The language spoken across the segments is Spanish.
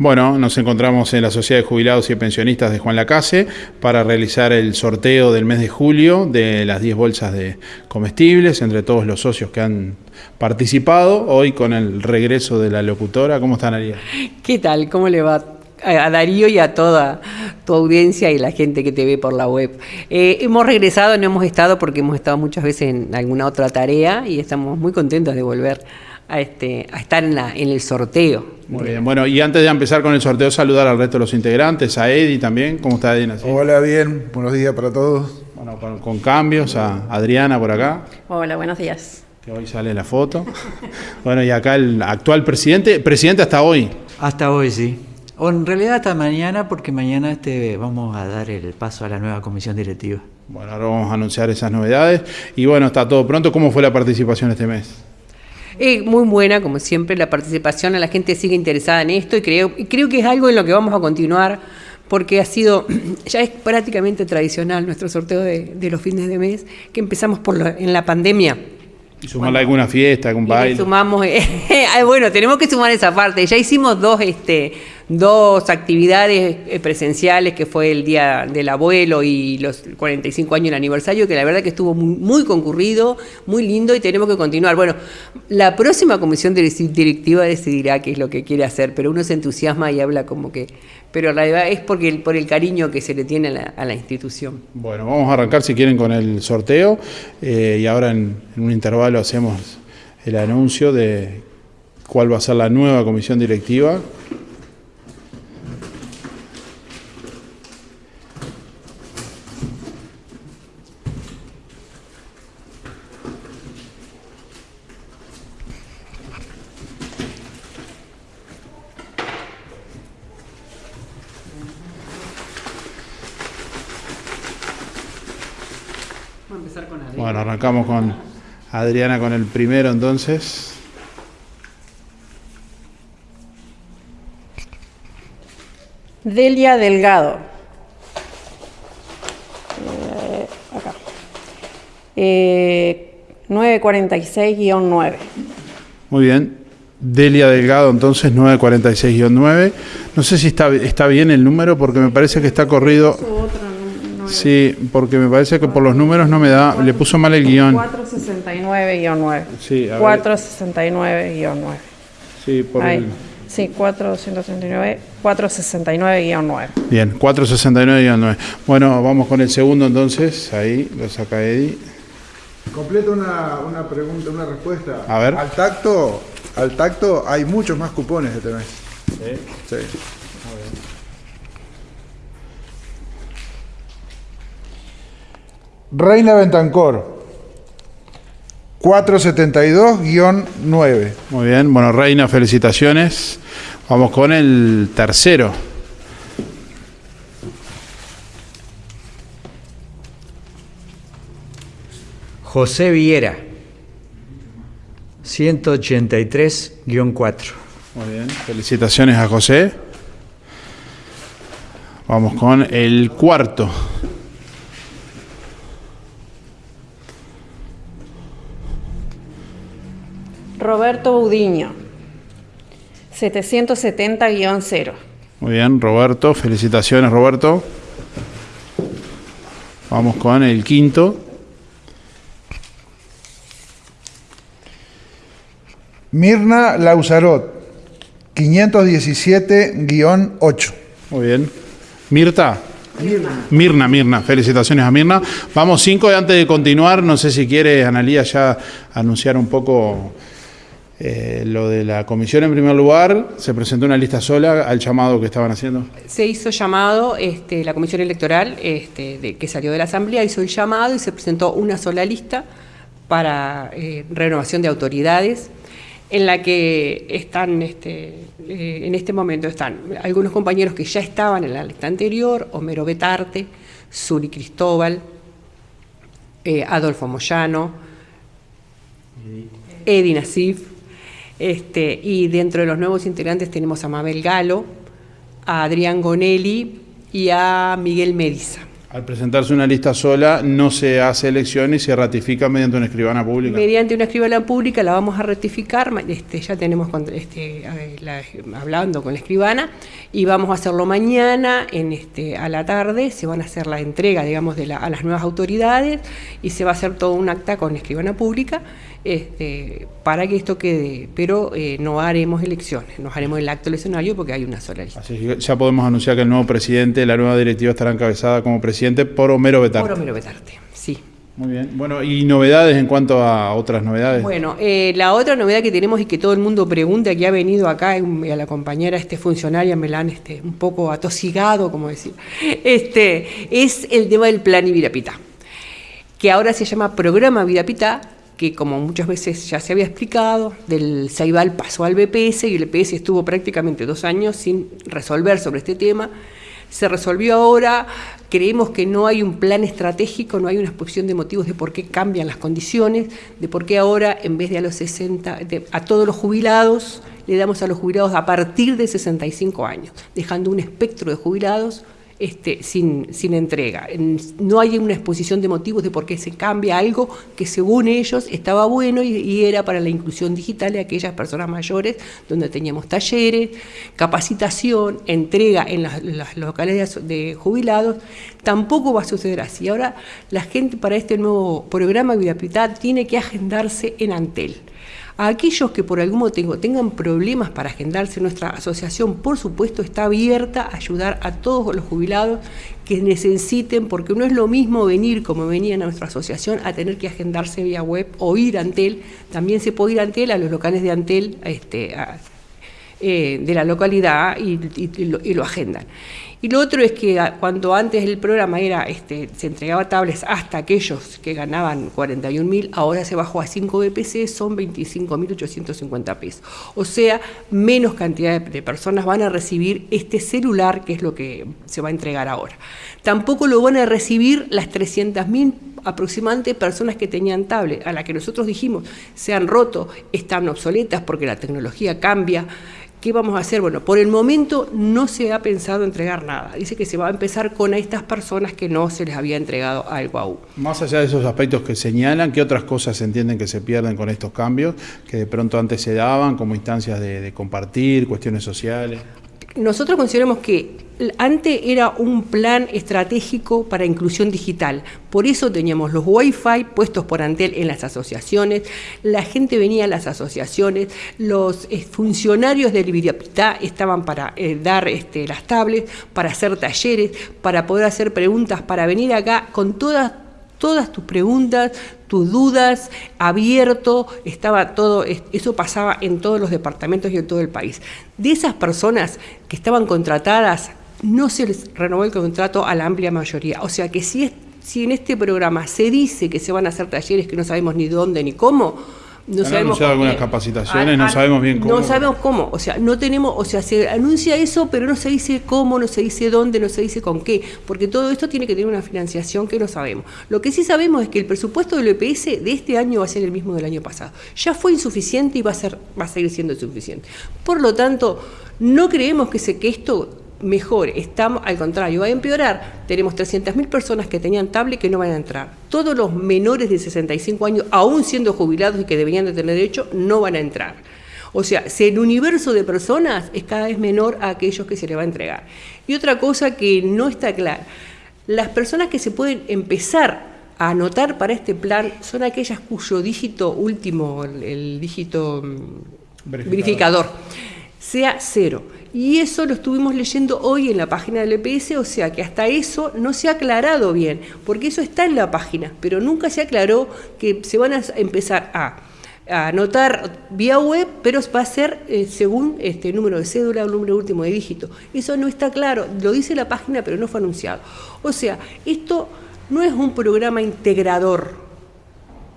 Bueno, nos encontramos en la Sociedad de Jubilados y Pensionistas de Juan Lacase para realizar el sorteo del mes de julio de las 10 bolsas de comestibles entre todos los socios que han participado. Hoy con el regreso de la locutora. ¿Cómo están, María? ¿Qué tal? ¿Cómo le va? A Darío y a toda tu audiencia y la gente que te ve por la web. Eh, hemos regresado, no hemos estado porque hemos estado muchas veces en alguna otra tarea y estamos muy contentos de volver a, este, a estar en, la, en el sorteo. Muy bien, bueno, y antes de empezar con el sorteo, saludar al resto de los integrantes, a Edi también. ¿Cómo está Edina? Hola, bien, buenos días para todos. Bueno, con, cambios, a Adriana por acá. Hola, buenos días. Que hoy sale la foto. bueno, y acá el actual presidente, presidente hasta hoy. Hasta hoy, sí. O en realidad hasta mañana, porque mañana este, vamos a dar el paso a la nueva comisión directiva. Bueno, ahora vamos a anunciar esas novedades. Y bueno, está todo pronto. ¿Cómo fue la participación este mes? Eh, muy buena, como siempre, la participación, la gente sigue interesada en esto y creo, creo que es algo en lo que vamos a continuar porque ha sido, ya es prácticamente tradicional nuestro sorteo de, los fines de mes, que empezamos por en la pandemia. Y sumarle alguna fiesta, algún baile. Sumamos, eh, bueno, tenemos que sumar esa parte. Ya hicimos dos, este, dos actividades eh, presenciales, que fue el Día del Abuelo y los 45 años del aniversario, que la verdad que estuvo muy, concurrido, muy lindo y tenemos que continuar. Bueno, la próxima comisión directiva decidirá qué es lo que quiere hacer, pero uno se entusiasma y habla como que... Pero la verdad es porque por el cariño que se le tiene a la, institución. Bueno, vamos a arrancar si quieren con el sorteo eh, y ahora en un intervalo hacemos el anuncio de cuál va a ser la nueva comisión directiva Bueno, arrancamos con Adriana con el primero entonces. Delia Delgado. Eh, acá. 946-9. Eh, Muy bien. Delia Delgado, entonces 946-9. No sé si está, está bien el número porque me parece que está corrido. Sí, porque me parece que por los números no me da, le puso mal el guion. 469-9. Sí, 469-9. Sí, por Ahí. Sí, 469, 469-9. Bien, 469-9. Bueno, vamos con el segundo entonces. Ahí lo saca Eddie. Completo una, una pregunta, una respuesta. A ver. Al tacto, al tacto hay muchos más cupones este mes. Sí. Sí. Reina Bentancor, 472-9. Muy bien, bueno, Reina, felicitaciones. Vamos con el tercero. José Viera, 183-4. Muy bien, felicitaciones a José. Vamos con el cuarto. Roberto Budiño, 770-0. Muy bien, Roberto. Felicitaciones, Roberto. Vamos con el quinto. Mirna Lauzarot, 517-8. Muy bien. Mirta. Mirna. Mirna, Mirna. Felicitaciones a Mirna. Vamos cinco y antes de continuar, no sé si quiere Analía ya anunciar un poco eh, lo de la comisión en primer lugar, se presentó una lista sola al llamado que estaban haciendo. Se hizo llamado, este, la comisión electoral este, de, que salió de la asamblea hizo el llamado y se presentó una sola lista para eh, renovación de autoridades en la que están, este, eh, en este momento están algunos compañeros que ya estaban en la lista anterior, Homero Betarte, Suri Cristóbal, Adolfo Moyano, Edi Nasif, este, y dentro de los nuevos integrantes tenemos a Mabel Galo, a Adrián Gonelli y a Miguel Mediza. Al presentarse una lista sola, no se hace elección y se ratifica mediante una escribana pública. Mediante una escribana pública la vamos a ratificar, este, ya tenemos este, hablando con la escribana, y vamos a hacerlo mañana en este, a la tarde, se van a hacer la entrega, digamos, de a las nuevas autoridades, y se va a hacer todo un acta con escribana pública, este, para que esto quede, pero eh, no haremos elecciones, nos haremos el acto eleccionario porque hay una sola lista. Así que ya podemos anunciar que el nuevo presidente, la nueva directiva estará encabezada como presidente por Homero Betarte. Por Homero Betarte, sí. Muy bien. Bueno, ¿y novedades en cuanto a otras novedades? Bueno, eh, la otra novedad que tenemos y que todo el mundo pregunta, que ha venido acá, y a la compañera este funcionaria me la han este, un poco atosigado, como decir, este, es el tema del plan Ivirapita, que ahora se llama Programa Ivirapita, que como muchas veces ya se había explicado, del Saibal pasó al BPS y el BPS estuvo prácticamente dos años sin resolver sobre este tema. Se resolvió ahora, creemos que no hay un plan estratégico, no hay una exposición de motivos de por qué cambian las condiciones, de por qué ahora en vez de a los 60, a todos los jubilados, le damos a los jubilados a partir de 65 años, dejando un espectro de jubilados este, sin, entrega. No hay una exposición de motivos de por qué se cambia algo que según ellos estaba bueno y, era para la inclusión digital de aquellas personas mayores, donde teníamos talleres, capacitación, entrega en las, locales de, jubilados. Tampoco va a suceder así. Ahora la gente para este nuevo programa Vidapitad tiene que agendarse en Antel. A aquellos que por algún motivo tengan problemas para agendarse, nuestra asociación, por supuesto, está abierta a ayudar a todos los jubilados que necesiten, porque no es lo mismo venir como venían a nuestra asociación a tener que agendarse vía web o ir a Antel. También se puede ir a Antel, a los locales de Antel este, eh, de la localidad y lo agendan. Y lo otro es que cuando antes el programa era, este, se entregaba tablets hasta aquellos que ganaban 41.000, ahora se bajó a 5 BPC, son 25.850 pesos. O sea, menos cantidad de, personas van a recibir este celular, que es lo que se va a entregar ahora. Tampoco lo van a recibir las 300.000 aproximadamente personas que tenían tablet, a las que nosotros dijimos se han roto, están obsoletas porque la tecnología cambia. ¿Qué vamos a hacer? Bueno, por el momento no se ha pensado entregar nada. Dice que se va a empezar con estas personas que no se les había entregado algo aún. Más allá de esos aspectos que señalan, ¿qué otras cosas se entienden que se pierden con estos cambios que de pronto antes se daban como instancias de compartir, cuestiones sociales? Nosotros consideramos que antes era un plan estratégico para inclusión digital. Por eso teníamos los Wi-Fi puestos por Antel en las asociaciones, la gente venía a las asociaciones, los eh, funcionarios del Ibiriapitá estaban para eh, dar este, las tablets, para hacer talleres, para poder hacer preguntas, para venir acá con todas todas tus preguntas, tus dudas, abierto, estaba todo, eso pasaba en todos los departamentos y en todo el país. De esas personas que estaban contratadas, no se les renovó el contrato a la amplia mayoría. O sea que si, si en este programa se dice que se van a hacer talleres que no sabemos ni dónde ni cómo, no Han sabemos algunas capacitaciones, no sabemos bien cómo. No sabemos cómo, o sea, no tenemos, o sea, se anuncia eso, pero no se dice cómo, no se dice dónde, no se dice con qué, porque todo esto tiene que tener una financiación que no sabemos. Lo que sí sabemos es que el presupuesto del EPS de este año va a ser el mismo del año pasado. Ya fue insuficiente y va a ser va a seguir siendo insuficiente. Por lo tanto, no creemos que, se, que esto mejor, estamos, al contrario, va a empeorar. Tenemos 300.000 personas que tenían tablet que no van a entrar. Todos los menores de 65 años, aún siendo jubilados y que deberían de tener derecho, no van a entrar. O sea, si el universo de personas es cada vez menor a aquellos que se le va a entregar. Y otra cosa que no está clara, las personas que se pueden empezar a anotar para este plan son aquellas cuyo dígito último, el, dígito mm, verificador sea cero. Y eso lo estuvimos leyendo hoy en la página del EPS, o sea que hasta eso no se ha aclarado bien, porque eso está en la página, pero nunca se aclaró que se van a empezar a, anotar vía web, pero va a ser eh, según este número de cédula o número último de dígito. Eso no está claro, lo dice la página, pero no fue anunciado. O sea, esto no es un programa integrador,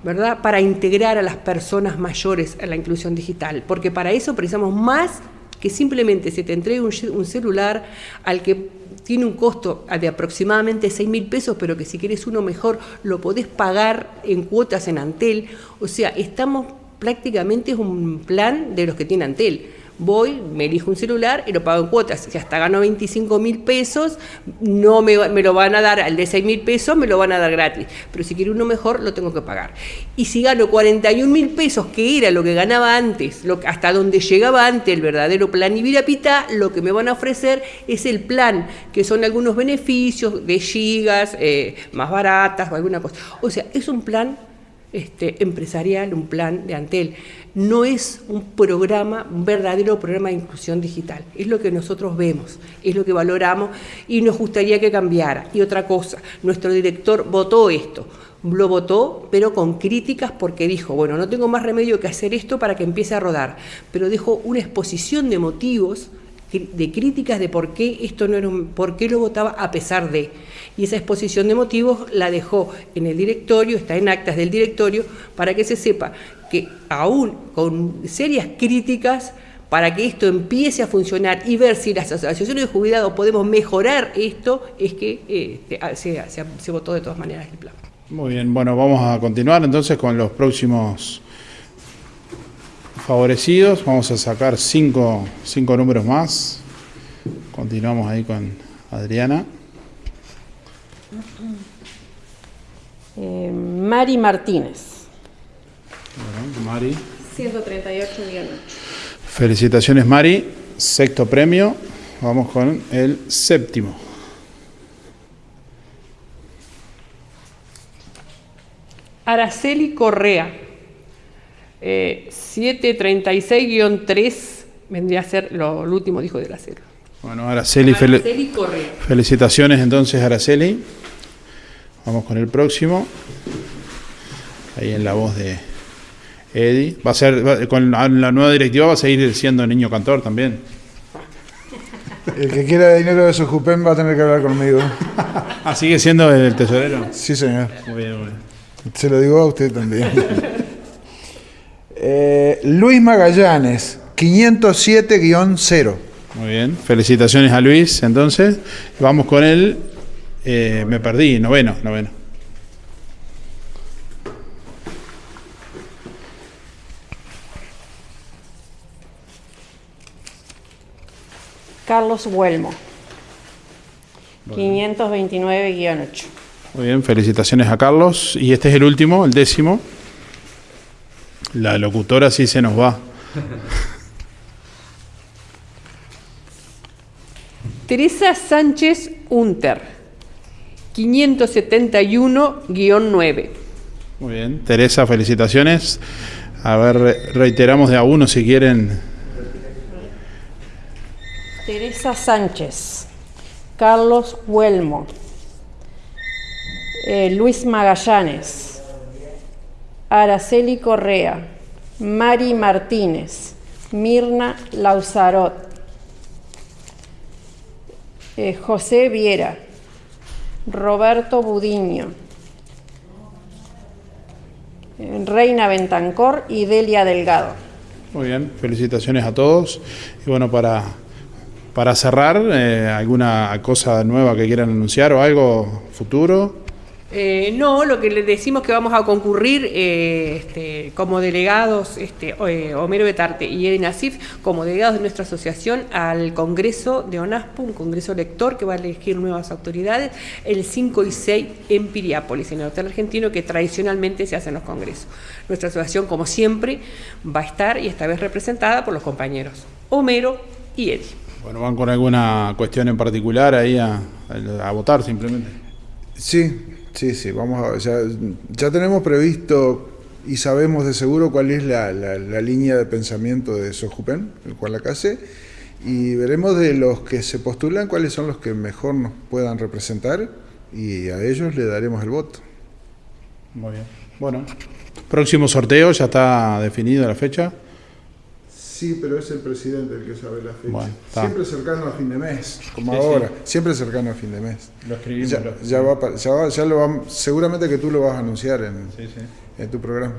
¿verdad? Para integrar a las personas mayores a la inclusión digital, porque para eso precisamos más que simplemente se te entregue un, celular al que tiene un costo de aproximadamente 6 mil pesos, pero que si quieres uno mejor lo podés pagar en cuotas en Antel. O sea, estamos prácticamente es un plan de los que tiene Antel. Voy, me elijo un celular y lo pago en cuotas. Si hasta gano 25 mil pesos, no me, me, lo van a dar, al de 6 mil pesos me lo van a dar gratis. Pero si quiero uno mejor, lo tengo que pagar. Y si gano 41 mil pesos, que era lo que ganaba antes, lo, hasta donde llegaba antes el verdadero plan Ibirapita, lo que me van a ofrecer es el plan, que son algunos beneficios de gigas, eh, más baratas o alguna cosa. O sea, es un plan este, empresarial, un plan de Antel. No es un programa, un verdadero programa de inclusión digital. Es lo que nosotros vemos, es lo que valoramos y nos gustaría que cambiara. Y otra cosa, nuestro director votó esto. Lo votó, pero con críticas porque dijo, bueno, no tengo más remedio que hacer esto para que empiece a rodar. Pero dejó una exposición de motivos de críticas de por qué esto no era un, por qué lo votaba a pesar de. Y esa exposición de motivos la dejó en el directorio, está en actas del directorio, para que se sepa que aún con serias críticas para que esto empiece a funcionar y ver si las asociaciones de jubilados podemos mejorar esto, es que eh, se, se votó de todas maneras el plan. Muy bien, bueno, vamos a continuar entonces con los próximos favorecidos. Vamos a sacar cinco, cinco números más. Continuamos ahí con Adriana. Eh, Mari Martínez. Bueno, Mari. 138 millones. Felicitaciones Mari. Sexto premio. Vamos con el séptimo. Araceli Correa. 736-3 vendría a ser lo, último dijo de la cero. Bueno, Araceli, Araceli Correa. felicitaciones entonces Araceli. Vamos con el próximo. Ahí en la voz de Eddie. Va a ser, con la nueva directiva va a seguir siendo niño cantor también. El que quiera dinero de su Jupen va a tener que hablar conmigo. ah, sigue siendo el tesorero. Sí, señor. Muy bien, muy bien. Se lo digo a usted también. Luis Magallanes, 507-0. Muy bien, felicitaciones a Luis. Entonces, vamos con él. Eh, me perdí, noveno, noveno. Carlos Huelmo, 529-8. Muy bien, felicitaciones a Carlos. Y este es el último, el décimo. La locutora sí se nos va. Teresa Sánchez Unter, 571-9. Muy bien, Teresa, felicitaciones. A ver, reiteramos de a uno si quieren. Teresa Sánchez, Carlos Huelmo, eh, Luis Magallanes, Araceli Correa, Mari Martínez, Mirna Lauzarot, eh, José Viera, Roberto Budiño, Reina Bentancor y Delia Delgado. Muy bien, felicitaciones a todos. Y bueno, para, para cerrar, eh, ¿alguna cosa nueva que quieran anunciar o algo futuro? Eh, no, lo que le decimos que vamos a concurrir eh, este, como delegados, este, eh, Homero Betarte y Eden Asif, como delegados de nuestra asociación al Congreso de ONASPO, un congreso lector que va a elegir nuevas autoridades, el 5 y 6 en Piriápolis, en el Hotel Argentino, que tradicionalmente se hacen los congresos. Nuestra asociación, como siempre, va a estar y esta vez representada por los compañeros Homero y Edi. Bueno, ¿van con alguna cuestión en particular ahí a, a votar simplemente? Sí, Sí, sí, vamos a, ya, ya tenemos previsto y sabemos de seguro cuál es la, línea de pensamiento de Sojupen, el cual la case, y veremos de los que se postulan cuáles son los que mejor nos puedan representar y a ellos le daremos el voto. Muy bien. Bueno, próximo sorteo, ya está definido la fecha. Sí, pero es el presidente el que sabe la fecha. siempre cercano a fin de mes, como ahora. Siempre cercano a fin de mes. Lo escribimos. Ya, va, ya, va, ya lo seguramente que tú lo vas a anunciar en, en tu programa.